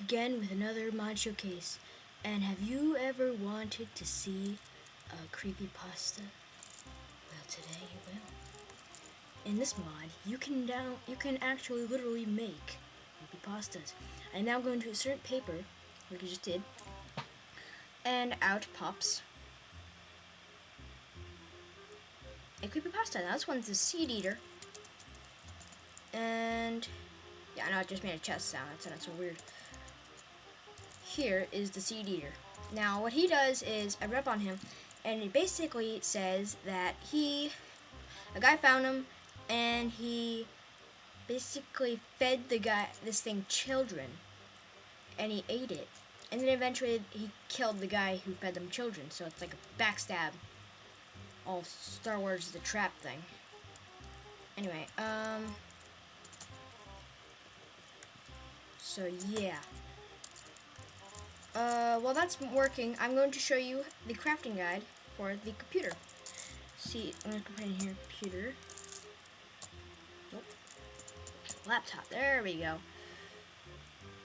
again with another mod showcase. And have you ever wanted to see a creepy pasta? Well, today you will. In this mod, you can down you can actually literally make creepy pastas. I now go into insert paper, like I just did, and out pops a creepy pasta. Now this one's a seed eater, and yeah, I know it just made a chest sound. That's not so weird here is the seed eater. Now what he does is I read on him and it basically says that he a guy found him and he basically fed the guy this thing children and he ate it. And then eventually he killed the guy who fed them children so it's like a backstab all Star Wars is a trap thing. Anyway um so yeah uh, while that's working, I'm going to show you the crafting guide for the computer. See, I'm going to put in here computer. Nope. Laptop. There we go.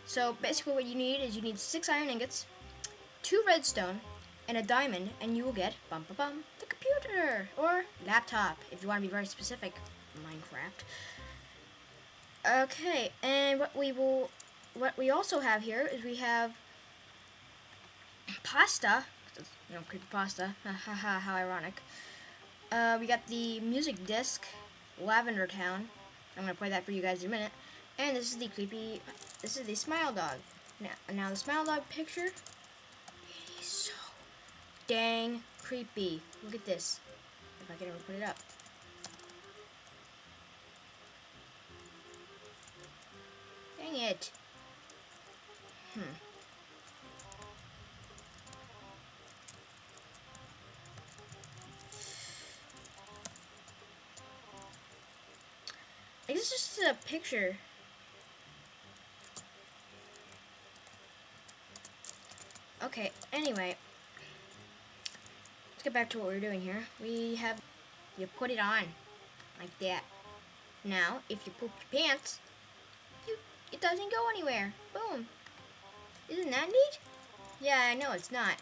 So basically what you need is you need six iron ingots, two redstone, and a diamond, and you will get bum bum bum the computer or laptop if you want to be very specific. Minecraft. Okay, and what we will, what we also have here is we have pasta. You know, creepy pasta. How ironic. Uh, we got the music disc, Lavender Town. I'm gonna play that for you guys in a minute. And this is the creepy. This is the Smile Dog. Now, now the Smile Dog picture. It is so dang creepy. Look at this. If I can ever put it up. Dang it. Hmm. This is a picture. Okay, anyway. Let's get back to what we're doing here. We have, you put it on, like that. Now, if you poop your pants, you, it doesn't go anywhere. Boom. Isn't that neat? Yeah, I know it's not.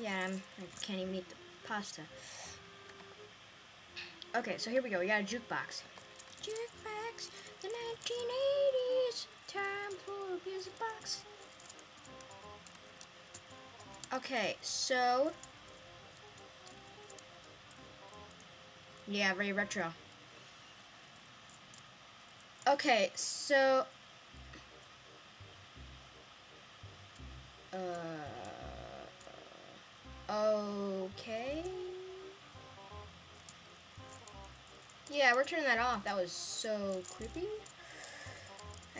Yeah, I'm, I can't even eat the pasta. Okay, so here we go. We got a jukebox. Jukebox, the 1980s. Time for music box. Okay, so. Yeah, very retro. Okay, so. Uh. Okay. Yeah, we're turning that off. That was so creepy.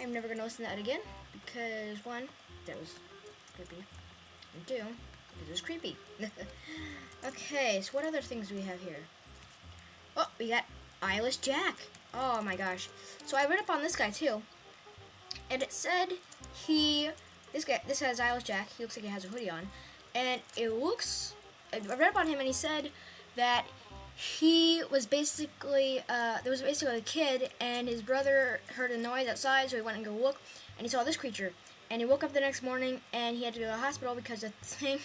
I'm never going to listen to that again. Because, one, that was creepy. And two, it was creepy. okay, so what other things do we have here? Oh, we got Eyeless Jack. Oh my gosh. So I read up on this guy too. And it said he, this guy, this has Eyeless Jack. He looks like he has a hoodie on. And it looks, I read up on him and he said that he was basically uh, there was basically a kid and his brother heard a noise outside so he went and go look and he saw this creature. And he woke up the next morning and he had to go to the hospital because the thing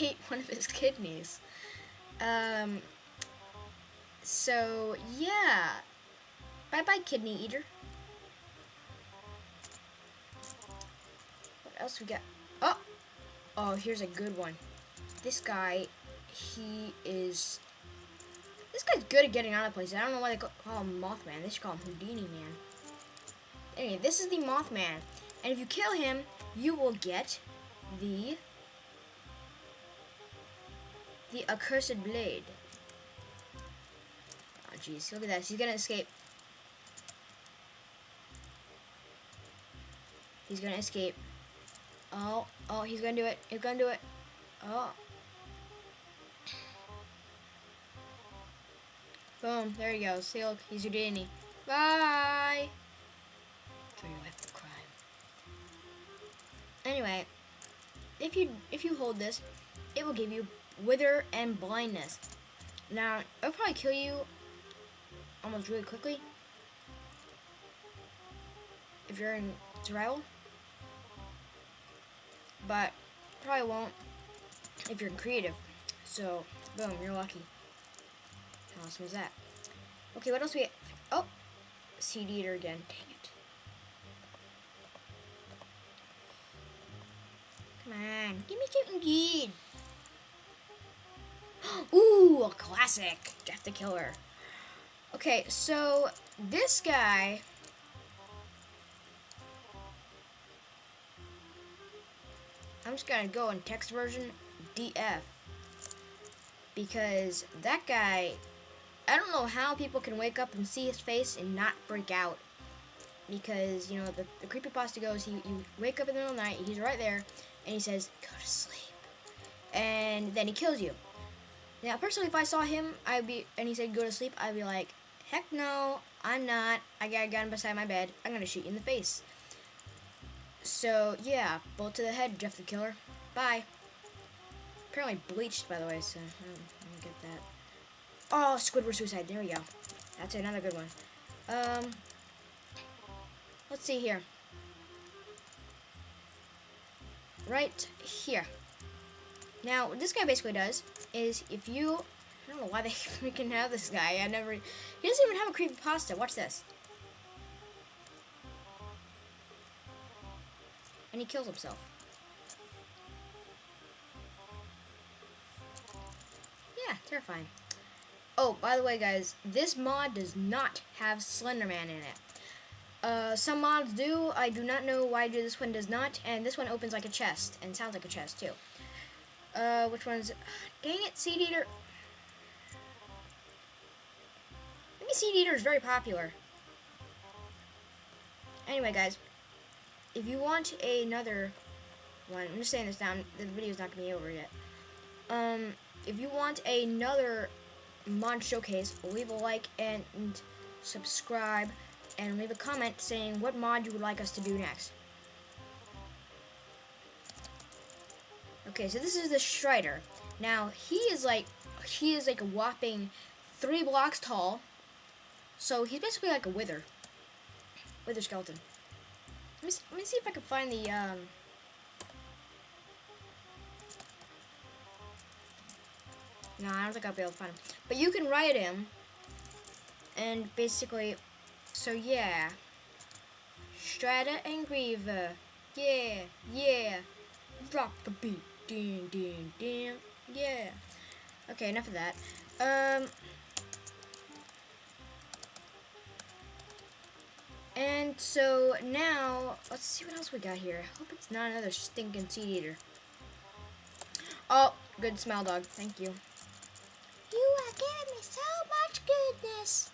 ate one of his kidneys. Um, so yeah. Bye bye kidney eater. What else we got? Oh! Oh here's a good one. This guy he is this guy's good at getting out of places. I don't know why they call him Mothman. They should call him Houdini Man. Anyway, this is the Mothman. And if you kill him, you will get the the accursed blade. Oh jeez, look at that. He's gonna escape. He's gonna escape. Oh, oh, he's gonna do it. He's gonna do it. Oh, Boom, there he goes. See, look, he's Houdini. Bye! Trigger with crime. Anyway, if you if you hold this, it will give you wither and blindness. Now, it'll probably kill you almost really quickly. If you're in survival. But probably won't if you're in creative. So, boom, you're lucky. Awesome is that? Okay, what else we Oh! Seed Eater again. Dang it. Come on, give me something good. Ooh, a classic. Jeff the Killer. Okay, so this guy. I'm just gonna go in text version DF because that guy. I don't know how people can wake up and see his face and not freak out. Because, you know, the, the creepypasta goes, he, you wake up in the middle of the night, he's right there, and he says, go to sleep. And then he kills you. Now, personally, if I saw him, I'd be, and he said go to sleep, I'd be like, heck no, I'm not. I got a gun beside my bed. I'm gonna shoot you in the face. So yeah, bullet to the head, Jeff the Killer. Bye. Apparently bleached, by the way, so Oh, Squidward Suicide. There we go. That's another good one. Um, let's see here. Right here. Now, what this guy basically does is if you, I don't know why they freaking have this guy. I never, he doesn't even have a creepy pasta. Watch this. And he kills himself. Yeah, terrifying. Oh, by the way, guys, this mod does not have Slenderman in it. Uh, some mods do. I do not know why this one does not. And this one opens like a chest and sounds like a chest too. Uh, which one's... Dang it, Seed Eater. Maybe Seed Eater is very popular. Anyway, guys. If you want another one... I'm just saying this down. The video's not going to be over yet. Um, if you want another mod showcase, leave a like and, subscribe. And leave a comment saying what mod you would like us to do next. Okay, so this is the Strider. Now, he is like, he is like a whopping three blocks tall. So he's basically like a wither. Wither skeleton. Let me, let me see if I can find the, um... No, I don't think I'll be able to find him. But you can ride him. And basically, so yeah. Strata and Griever. Yeah, yeah. Drop the beat. Ding, ding, ding. Yeah. Okay, enough of that. Um. And so now, let's see what else we got here. I hope it's not another stinking seed eater. Oh, good Smile Dog. Thank. You are giving me so much goodness.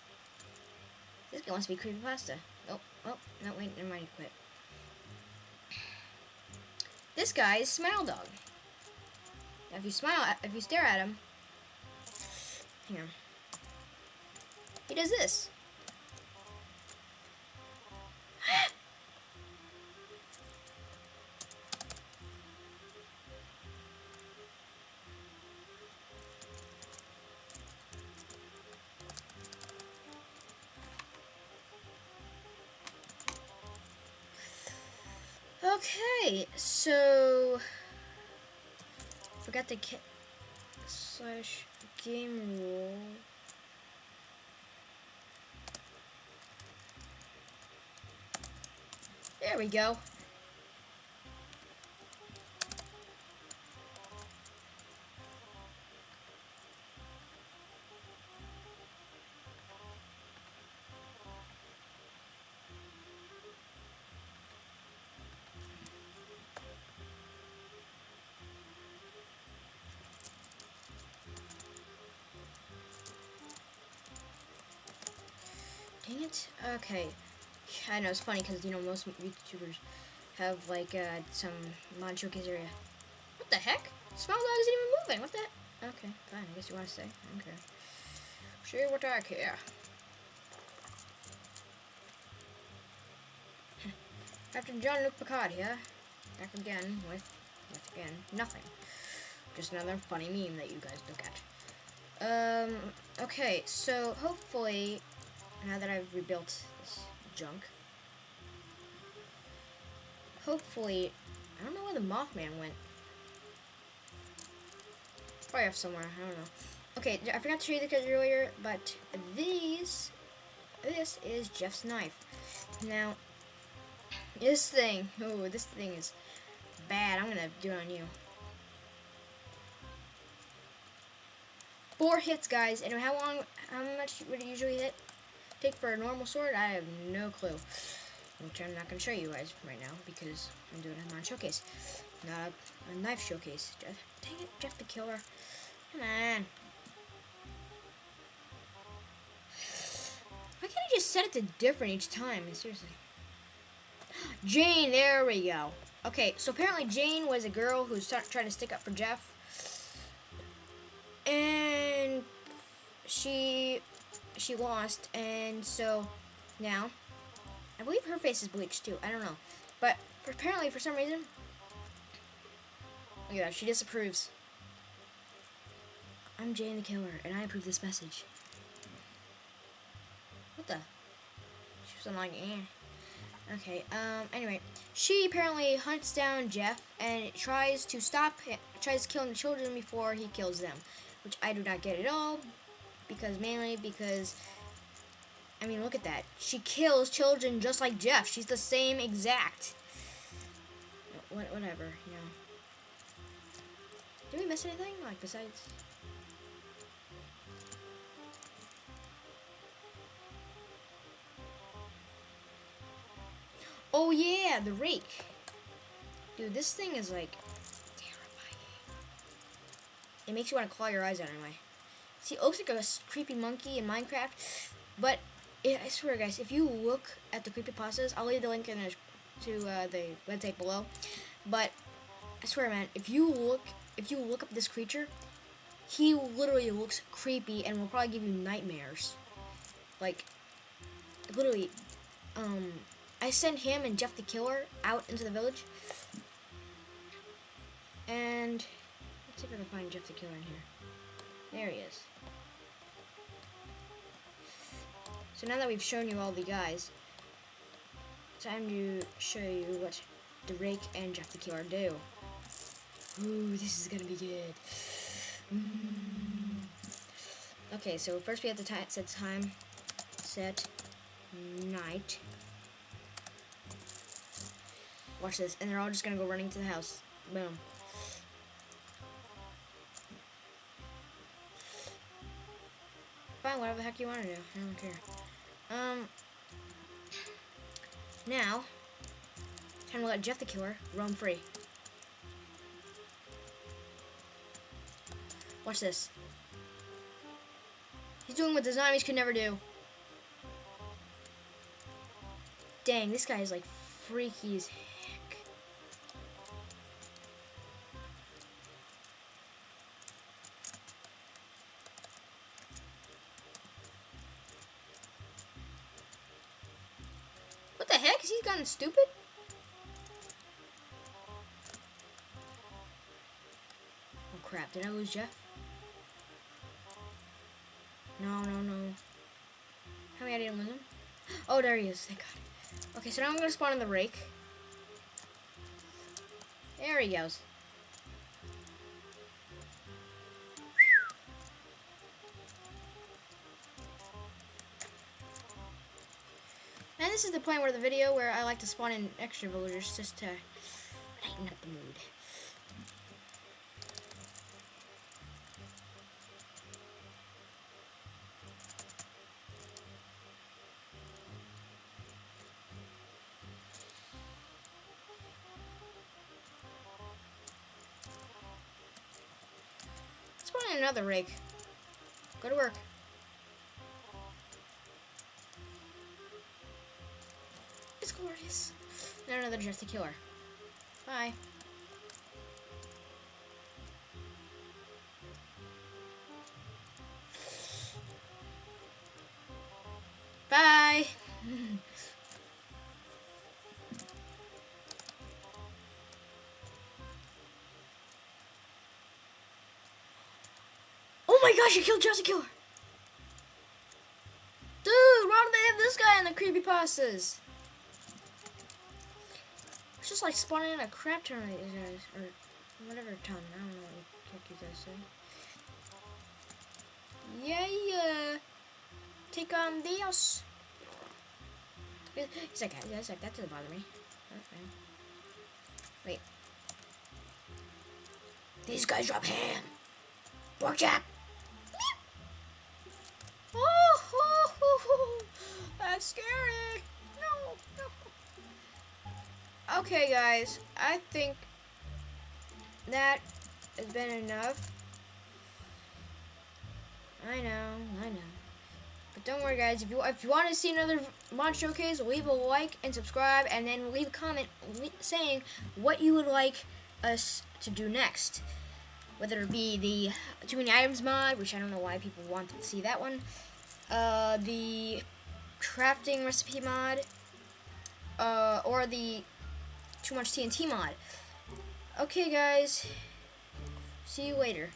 This guy wants to be creepypasta. Oh, oh, no, wait, never mind, quit. This guy is Smile Dog. If you smile, if you stare at him, here, he does this. Okay, so forgot the slash game rule. There we go. Okay. I know, it's funny because, you know, most YouTubers have, like, uh, some showcase area. What the heck? Smile Dog isn't even moving. What the? Okay, fine. I guess you want to stay. Okay. Sure what I care. Captain Jean-Luc Picard here. Back again with, yet again, nothing. Just another funny meme that you guys look at. Um, okay, so hopefully now that I've rebuilt this junk. hopefully, I don't know where the Mothman went. Probably off somewhere. I don't know. Okay, I forgot to show you the kids earlier, but these, this is Jeff's knife. Now, this thing, oh, this thing is bad. I'm gonna do it on you. Four hits, guys. And how long, how much would it usually hit? Take for a normal sword? I have no clue. Which I'm not gonna show you guys right now because I'm doing a non-showcase, not a, a knife showcase. Jeff, dang it, Jeff the Killer. Come on. Why can't I just set it to different each time? Seriously. Jane, there we go. Okay, so apparently Jane was a girl who's trying to stick up for Jeff. And she she lost, and so now I believe her face is bleached too. I don't know, but apparently for some reason, that. She disapproves. I'm Jane the Killer, and I approve this message. What the? She was like, eh. Okay, um, anyway, she apparently hunts down Jeff and tries to stop him, tries killing the children before he kills them, which I do not get at all, because mainly because, I mean, look at that. She kills children just like Jeff. She's the same exact. What, whatever, you know. Did we miss anything, like, besides... Oh yeah, the rake. Dude, this thing is like terrifying. It makes you want to claw your eyes out anyway. It looks like a creepy monkey in Minecraft, but it, I swear, guys, if you look at the creepy pastas, I'll leave the link in the, to uh, the website below. But I swear, man, if you look, if you look up this creature, he literally looks creepy and will probably give you nightmares. Like, literally, um, I sent him and Jeff the Killer out into the village. And let's see if I can find Jeff the Killer in here. There he is. So now that we've shown you all the guys, time to show you what the Rake and Jeff the Killer do. Ooh, this is gonna be good. Mm. Okay, so first we have to set time, set night. Watch this. And they're all just to go running to the house. Boom. Fine, whatever the heck you want to do. I don't care. Um, now, time to let Jeff the Killer roam free. Watch this. He's doing what the zombies could never do. Dang, this guy is like freaky as crap, did I lose Jeff? No, no, no. How many I didn't lose him? Oh, there he is. Thank God. Okay, so now I'm to spawn in the rake. There he goes. And this is the point where the video where I like to spawn in extra villagers just to lighten up the mood. Another rake. Go to work. It's glorious. Now another Jeff the Killer. Bye. Bye. Gosh, you killed Jesse Killer. Dude, why do they have this guy in the creepy pastas? just like spawning in a crap these guys, or whatever ton. I don't know what you guys say. Yeah, yeah. Take on Dios. He's like, he's like, that doesn't bother me. Okay. Wait. These guys drop ham. Pork chop. Oh, oh, oh, oh, that's scary. No, no. Okay, guys, I think that has been enough. I know, I know. But don't worry, guys. If you if you want to see another mod showcase, leave a like and subscribe, and then leave a comment saying what you would like us to do next. Whether it be the too many items mod, which I don't know why people want to see that one, uh, the crafting recipe mod, uh, or the too much TNT mod. Okay, guys. See you later.